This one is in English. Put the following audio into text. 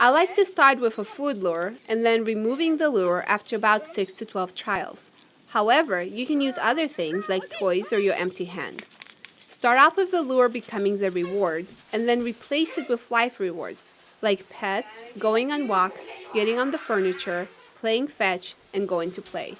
I like to start with a food lure and then removing the lure after about 6 to 12 trials. However, you can use other things like toys or your empty hand. Start off with the lure becoming the reward and then replace it with life rewards like pets, going on walks, getting on the furniture, playing fetch, and going to play.